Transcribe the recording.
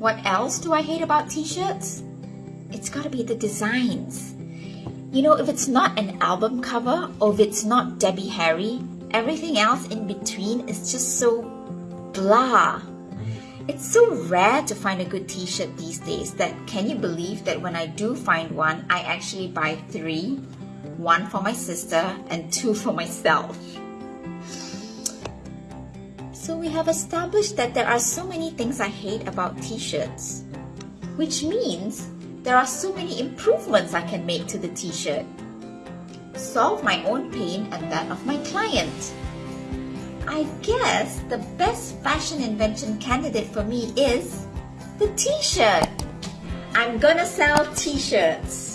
What else do I hate about t-shirts? It's gotta be the designs. You know, if it's not an album cover or if it's not Debbie Harry, everything else in between is just so blah. It's so rare to find a good t-shirt these days that can you believe that when I do find one, I actually buy three, one for my sister and two for myself. So we have established that there are so many things I hate about t-shirts, which means there are so many improvements I can make to the t-shirt. Solve my own pain and that of my client. I guess the best fashion invention candidate for me is the t-shirt. I'm gonna sell t-shirts.